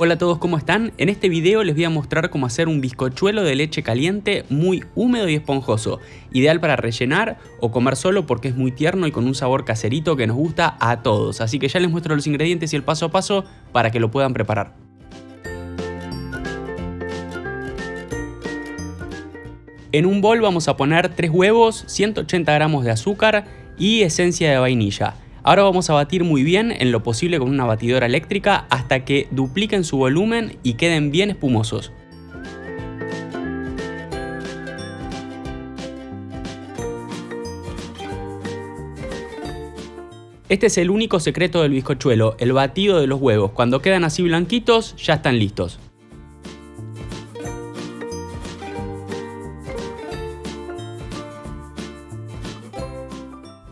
Hola a todos, ¿cómo están? En este video les voy a mostrar cómo hacer un bizcochuelo de leche caliente muy húmedo y esponjoso, ideal para rellenar o comer solo porque es muy tierno y con un sabor caserito que nos gusta a todos. Así que ya les muestro los ingredientes y el paso a paso para que lo puedan preparar. En un bol vamos a poner 3 huevos, 180 gramos de azúcar y esencia de vainilla. Ahora vamos a batir muy bien en lo posible con una batidora eléctrica hasta que dupliquen su volumen y queden bien espumosos. Este es el único secreto del bizcochuelo, el batido de los huevos. Cuando quedan así blanquitos, ya están listos.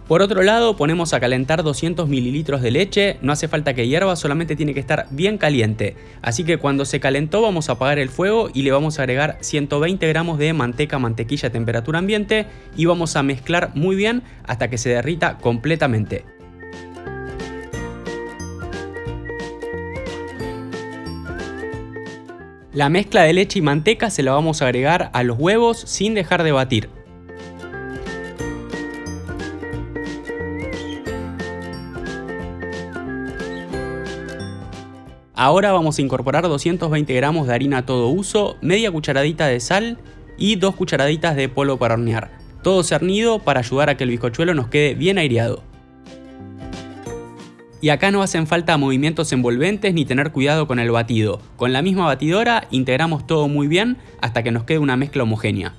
Por otro lado ponemos a calentar 200 mililitros de leche, no hace falta que hierva, solamente tiene que estar bien caliente. Así que cuando se calentó vamos a apagar el fuego y le vamos a agregar 120 gramos de manteca mantequilla a temperatura ambiente y vamos a mezclar muy bien hasta que se derrita completamente. La mezcla de leche y manteca se la vamos a agregar a los huevos sin dejar de batir. Ahora vamos a incorporar 220 gramos de harina a todo uso, media cucharadita de sal y dos cucharaditas de polvo para hornear. Todo cernido para ayudar a que el bizcochuelo nos quede bien aireado. Y acá no hacen falta movimientos envolventes ni tener cuidado con el batido. Con la misma batidora integramos todo muy bien hasta que nos quede una mezcla homogénea.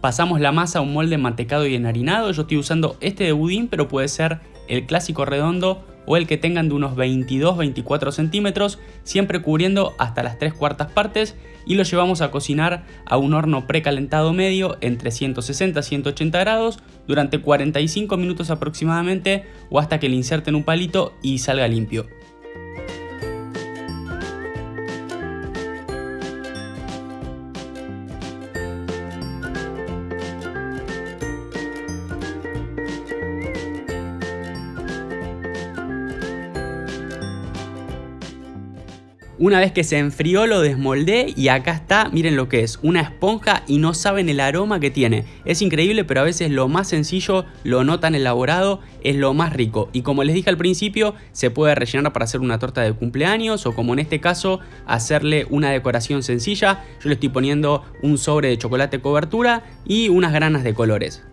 Pasamos la masa a un molde mantecado y enharinado. Yo estoy usando este de budín, pero puede ser el clásico redondo o el que tengan de unos 22-24 centímetros, siempre cubriendo hasta las 3 cuartas partes y lo llevamos a cocinar a un horno precalentado medio entre 160-180 grados durante 45 minutos aproximadamente o hasta que le inserten un palito y salga limpio. Una vez que se enfrió lo desmoldé y acá está, miren lo que es, una esponja y no saben el aroma que tiene. Es increíble pero a veces lo más sencillo, lo no tan elaborado, es lo más rico. Y como les dije al principio, se puede rellenar para hacer una torta de cumpleaños o como en este caso, hacerle una decoración sencilla. Yo le estoy poniendo un sobre de chocolate cobertura y unas granas de colores.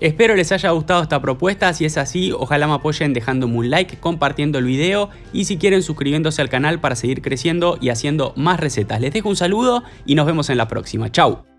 Espero les haya gustado esta propuesta, si es así ojalá me apoyen dejándome un like, compartiendo el video y si quieren suscribiéndose al canal para seguir creciendo y haciendo más recetas. Les dejo un saludo y nos vemos en la próxima. Chau.